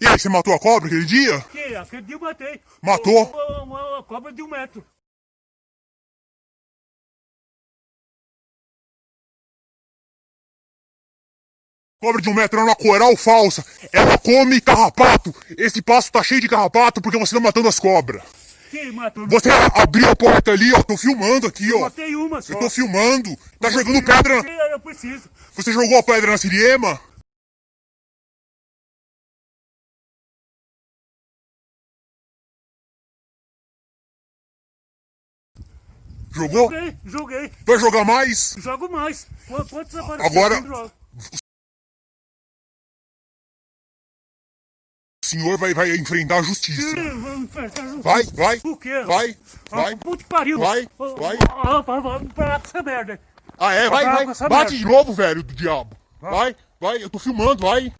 E aí, você matou a cobra aquele dia? Que? Aquele dia eu matei. Matou? Uma, uma- uma cobra de um metro. Cobra de um metro é uma coral falsa. Ela come carrapato. Esse passo tá cheio de carrapato porque você tá matando as cobras. Que matou? Você abriu a porta ali, ó. Tô filmando aqui, ó. Matei uma só. Eu tô filmando. Tá jogando pedra. Eu preciso. Você jogou a pedra na Siriema? Jogou? Joguei, joguei. Vai jogar mais? Jogo mais. Qu- Quantos? Agora-. O senhor vai, vai enfrentar a justiça. Vai, vai. Por quê? Vai, vai. Ah, Puta que pariu. Vai, Ó, vai. Vai, vai, parar com essa merda. Ah, é? Vai, Vai vai. Bate de novo, velho do diabo. Vai, vai. Eu tô filmando, vai.